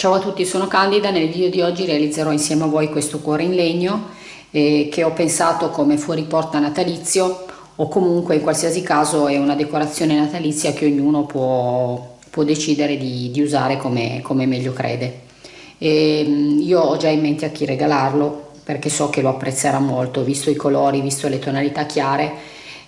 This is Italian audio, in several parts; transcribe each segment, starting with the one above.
Ciao a tutti, sono Candida, nel video di oggi realizzerò insieme a voi questo cuore in legno eh, che ho pensato come fuori porta natalizio o comunque in qualsiasi caso è una decorazione natalizia che ognuno può, può decidere di, di, usare come, come meglio crede. E, ehm, io ho già in mente a chi regalarlo perché so che lo apprezzerà molto, visto i colori, visto le tonalità chiare,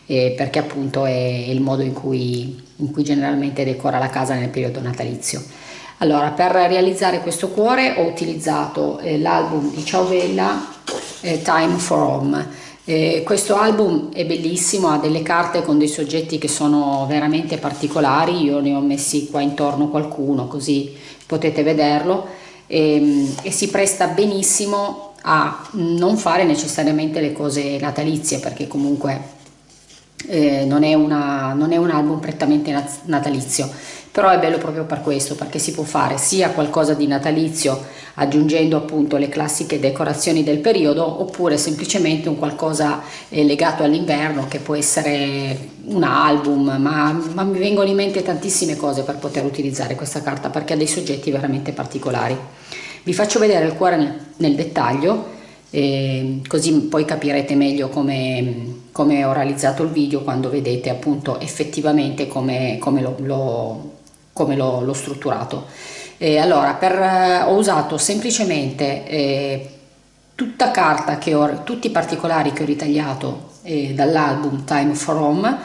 eh, perché appunto è il modo in cui, in cui generalmente decora la casa nel periodo natalizio. Allora, per realizzare questo cuore ho utilizzato eh, l'album di Ciaovella eh, Time for Home. Eh, questo album è bellissimo, ha delle carte con dei soggetti che sono veramente particolari, io ne ho messi qua intorno qualcuno così potete vederlo e, ehm, e si presta benissimo a non fare necessariamente le cose natalizie perché comunque eh, non, è una, non, è un album prettamente natalizio però è bello proprio per questo perché si può fare sia qualcosa di natalizio aggiungendo appunto le classiche decorazioni del periodo oppure semplicemente un qualcosa eh, legato all'inverno che può essere un album ma, ma mi vengono in mente tantissime cose per poter utilizzare questa carta perché ha dei soggetti veramente particolari. Vi faccio vedere il cuore nel, nel dettaglio eh, così poi capirete meglio come, come, ho realizzato il video quando vedete appunto effettivamente come, come l'ho strutturato. Eh, allora, per, eh, ho usato semplicemente eh, tutta carta che ho, tutti i particolari che ho ritagliato eh, dall'album Time for Home,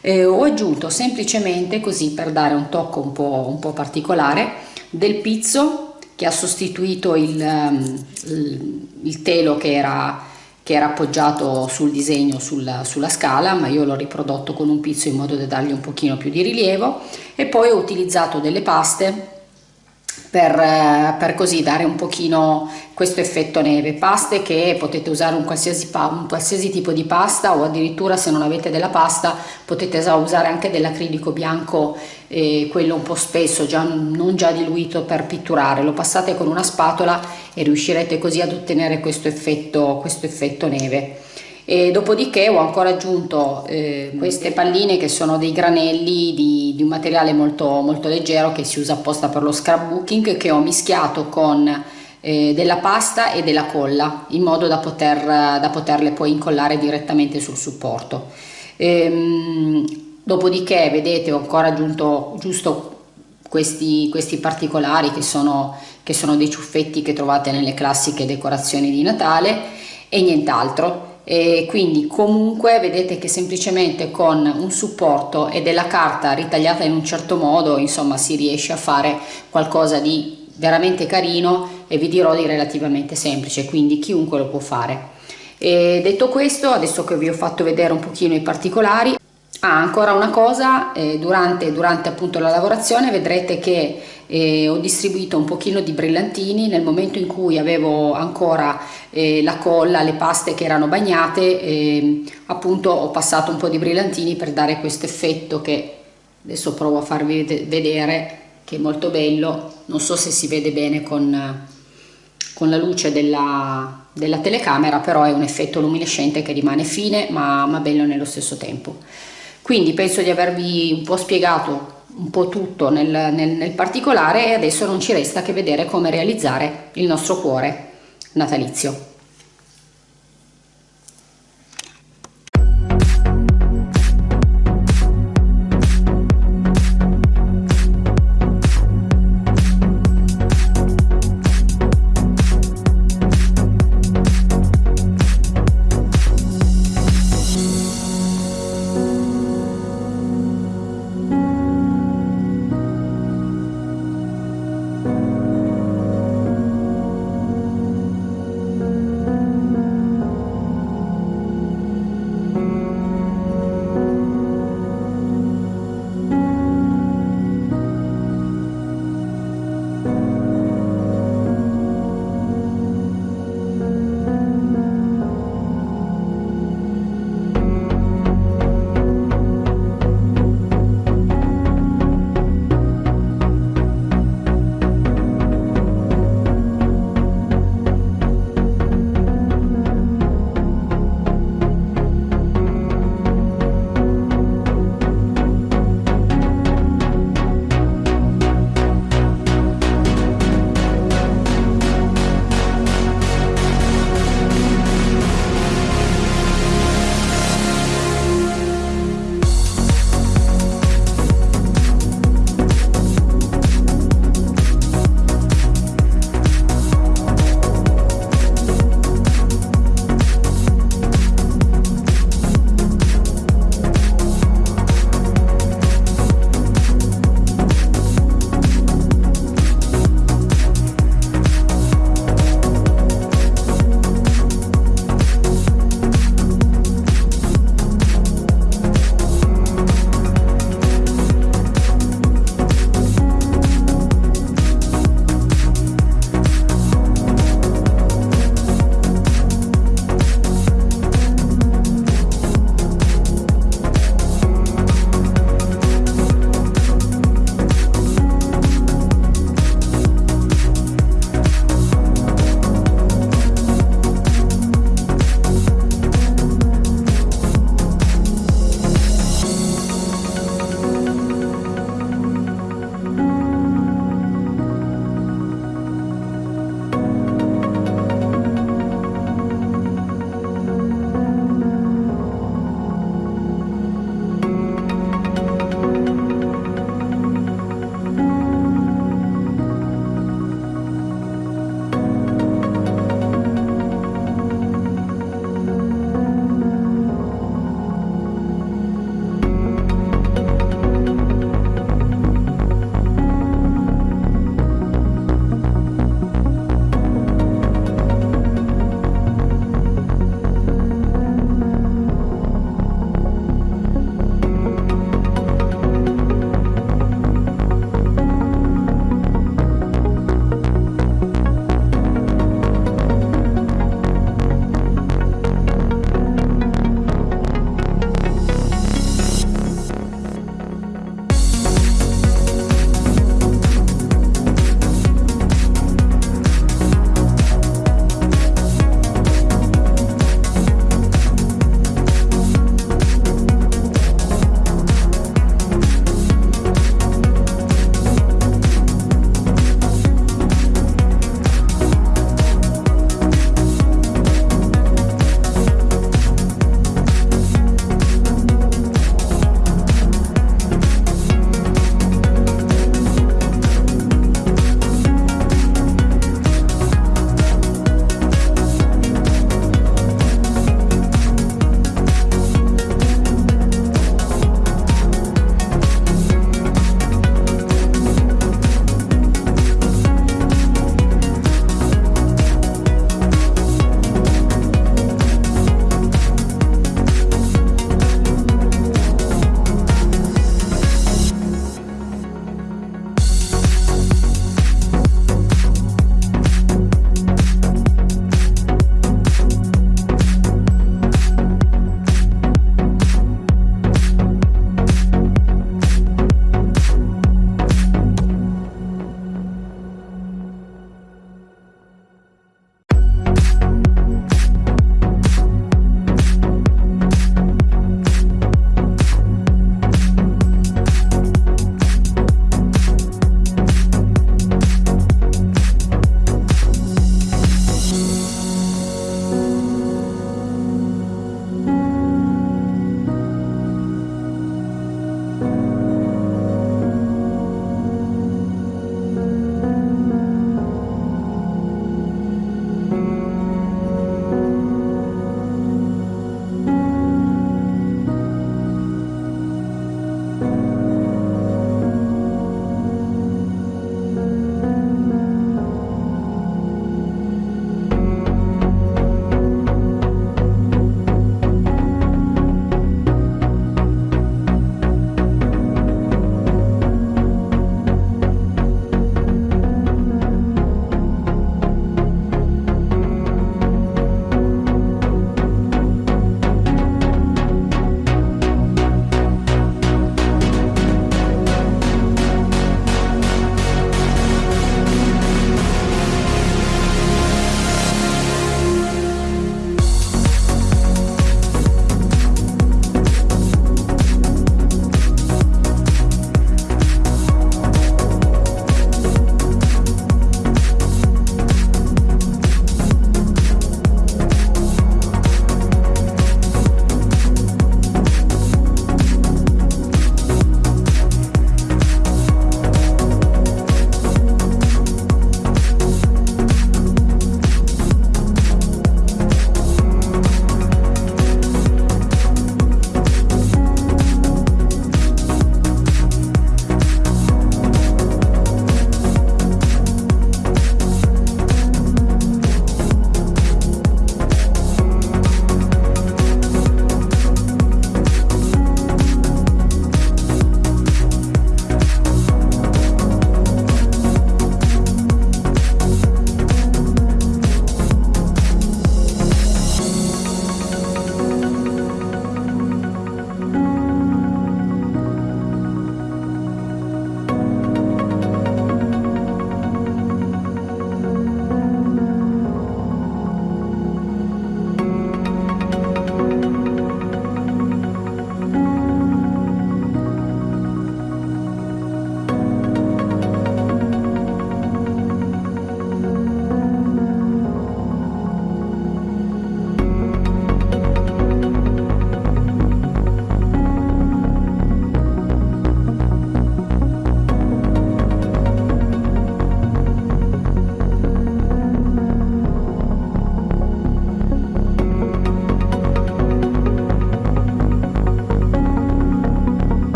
eh, ho aggiunto semplicemente così per dare un tocco un po', un po particolare del pizzo che ha sostituito il, ehm, il, il telo che era, che era, appoggiato sul disegno sulla, sulla scala ma io l'ho riprodotto con un pizzo in modo da dargli un pochino più di rilievo. E poi ho utilizzato delle paste per, eh, per, così dare un pochino questo effetto neve. Paste che potete usare un qualsiasi, un qualsiasi tipo di pasta o addirittura se non avete della pasta potete usare anche dell'acrilico bianco eh, quello un po' spesso già, non già diluito per pitturare. Lo passate con una spatola e riuscirete così ad ottenere questo effetto, questo effetto neve. E dopodiché ho ancora aggiunto eh, queste palline che sono dei granelli di, di, un materiale molto, molto leggero che si usa apposta per lo scrapbooking che ho mischiato con eh, della pasta e della colla in modo da, poter, da poterle poi incollare direttamente sul supporto. Ehm, dopodiché vedete ho ancora aggiunto giusto questi, questi particolari che sono, che sono dei ciuffetti che trovate nelle classiche decorazioni di Natale e nient'altro. E quindi comunque vedete che semplicemente con un supporto e della carta ritagliata in un certo modo insomma si riesce a fare qualcosa di veramente carino e vi dirò di relativamente semplice quindi chiunque lo può fare. E detto questo adesso che vi ho fatto vedere un pochino i particolari Ah, ancora una cosa, eh, durante, durante, appunto la lavorazione vedrete che eh, ho distribuito un pochino di brillantini nel momento in cui avevo ancora eh, la colla, le paste che erano bagnate, ehm, appunto ho passato un po' di brillantini per dare questo effetto che adesso provo a farvi vedere che è molto bello, non so se si vede bene con, con la luce della, della telecamera, però è un effetto luminescente che rimane fine ma, ma bello nello stesso tempo. Quindi penso di avervi un po' spiegato un po' tutto nel, nel, nel particolare e adesso non ci resta che vedere come realizzare il nostro cuore natalizio.